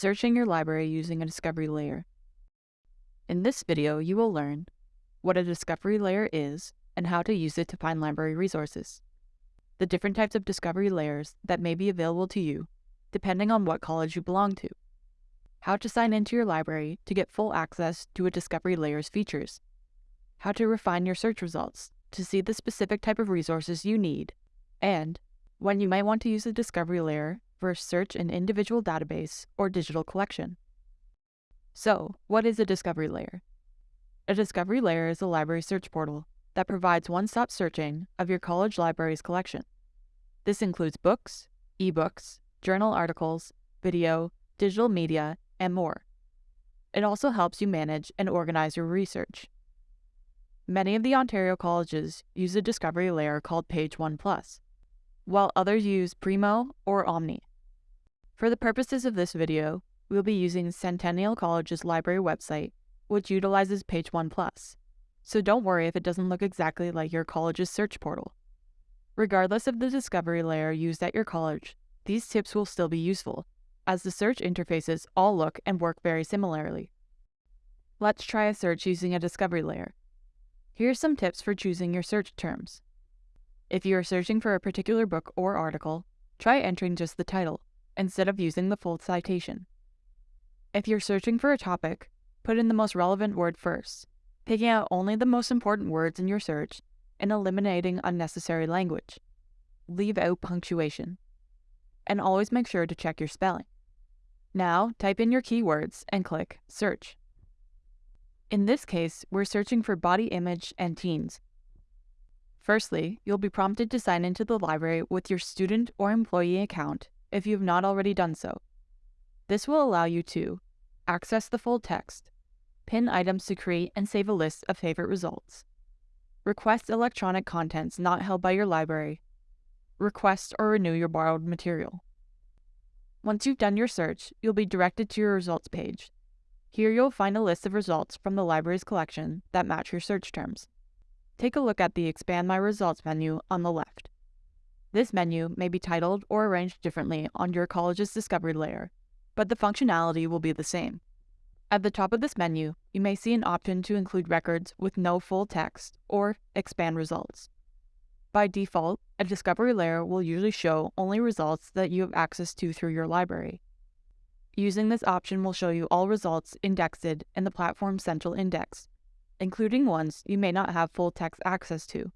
Searching your library using a discovery layer. In this video, you will learn what a discovery layer is and how to use it to find library resources, the different types of discovery layers that may be available to you depending on what college you belong to, how to sign into your library to get full access to a discovery layer's features, how to refine your search results to see the specific type of resources you need, and when you might want to use a discovery layer for search an individual database or digital collection. So, what is a discovery layer? A discovery layer is a library search portal that provides one-stop searching of your college library's collection. This includes books, ebooks, journal articles, video, digital media, and more. It also helps you manage and organize your research. Many of the Ontario colleges use a discovery layer called Page One Plus, while others use Primo or Omni. For the purposes of this video, we'll be using Centennial College's library website, which utilizes Page One Plus, so don't worry if it doesn't look exactly like your college's search portal. Regardless of the discovery layer used at your college, these tips will still be useful, as the search interfaces all look and work very similarly. Let's try a search using a discovery layer. Here are some tips for choosing your search terms. If you are searching for a particular book or article, try entering just the title, instead of using the full citation. If you're searching for a topic, put in the most relevant word first, picking out only the most important words in your search and eliminating unnecessary language. Leave out punctuation. And always make sure to check your spelling. Now, type in your keywords and click Search. In this case, we're searching for body image and teens, Firstly, you'll be prompted to sign into the library with your student or employee account if you have not already done so. This will allow you to access the full text, pin items to create and save a list of favorite results, request electronic contents not held by your library, request or renew your borrowed material. Once you've done your search, you'll be directed to your results page. Here you'll find a list of results from the library's collection that match your search terms take a look at the Expand My Results menu on the left. This menu may be titled or arranged differently on your college's discovery layer, but the functionality will be the same. At the top of this menu, you may see an option to include records with no full text or expand results. By default, a discovery layer will usually show only results that you have access to through your library. Using this option will show you all results indexed in the platform's central index, including ones you may not have full text access to.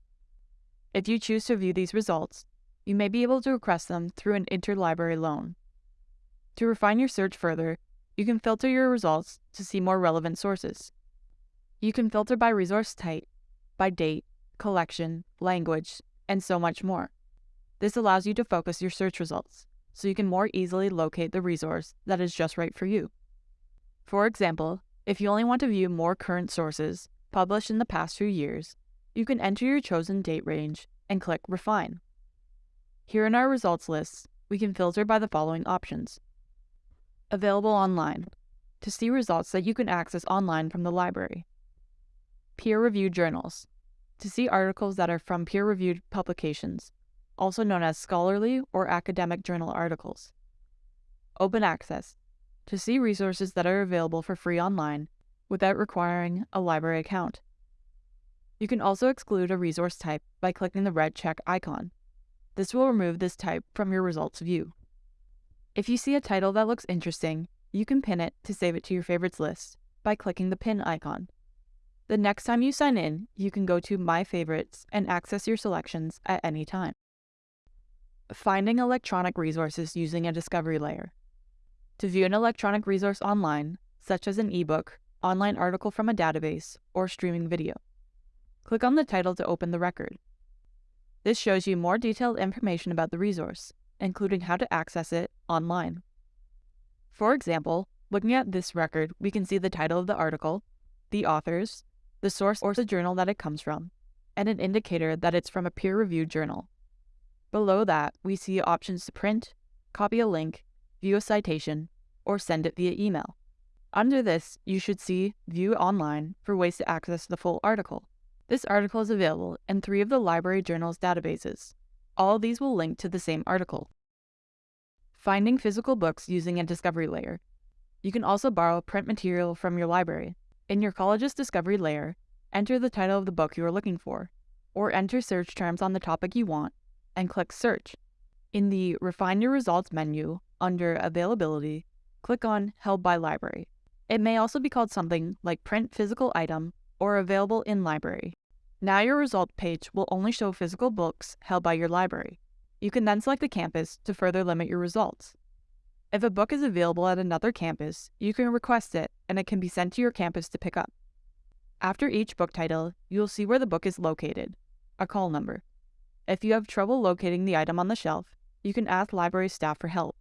If you choose to view these results, you may be able to request them through an interlibrary loan. To refine your search further, you can filter your results to see more relevant sources. You can filter by resource type, by date, collection, language, and so much more. This allows you to focus your search results, so you can more easily locate the resource that is just right for you. For example, if you only want to view more current sources, published in the past few years, you can enter your chosen date range and click Refine. Here in our results list, we can filter by the following options. Available online, to see results that you can access online from the library. Peer-reviewed journals, to see articles that are from peer-reviewed publications, also known as scholarly or academic journal articles. Open access, to see resources that are available for free online without requiring a library account. You can also exclude a resource type by clicking the red check icon. This will remove this type from your results view. If you see a title that looks interesting, you can pin it to save it to your favorites list by clicking the pin icon. The next time you sign in, you can go to My Favorites and access your selections at any time. Finding electronic resources using a discovery layer. To view an electronic resource online, such as an ebook online article from a database, or streaming video. Click on the title to open the record. This shows you more detailed information about the resource, including how to access it online. For example, looking at this record, we can see the title of the article, the authors, the source or the journal that it comes from, and an indicator that it's from a peer-reviewed journal. Below that, we see options to print, copy a link, view a citation, or send it via email. Under this, you should see View Online for ways to access the full article. This article is available in three of the Library Journal's databases. All these will link to the same article. Finding physical books using a discovery layer. You can also borrow print material from your library. In your college's discovery layer, enter the title of the book you are looking for, or enter search terms on the topic you want, and click Search. In the Refine Your Results menu, under Availability, click on Held by Library. It may also be called something like Print Physical Item or Available in Library. Now your result page will only show physical books held by your library. You can then select a campus to further limit your results. If a book is available at another campus, you can request it and it can be sent to your campus to pick up. After each book title, you will see where the book is located, a call number. If you have trouble locating the item on the shelf, you can ask library staff for help.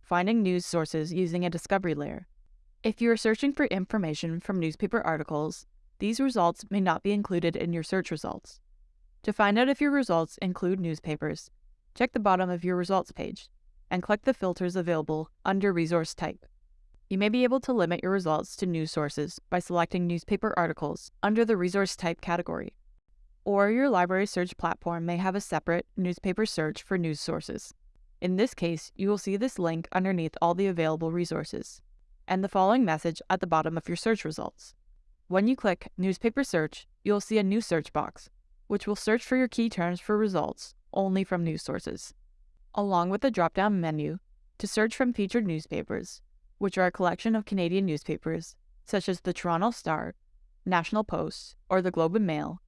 Finding news sources using a discovery layer. If you are searching for information from newspaper articles, these results may not be included in your search results. To find out if your results include newspapers, check the bottom of your results page and click the filters available under resource type. You may be able to limit your results to news sources by selecting newspaper articles under the resource type category. Or your library search platform may have a separate newspaper search for news sources. In this case, you will see this link underneath all the available resources, and the following message at the bottom of your search results. When you click Newspaper Search, you'll see a new search box, which will search for your key terms for results only from news sources along with a drop down menu to search from featured newspapers, which are a collection of Canadian newspapers, such as the Toronto Star, National Post, or the Globe and Mail,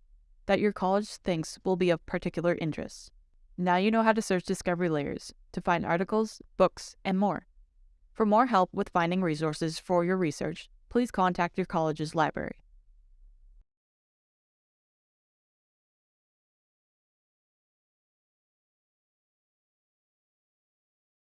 that your college thinks will be of particular interest. Now you know how to search discovery layers to find articles, books, and more. For more help with finding resources for your research, please contact your college's library.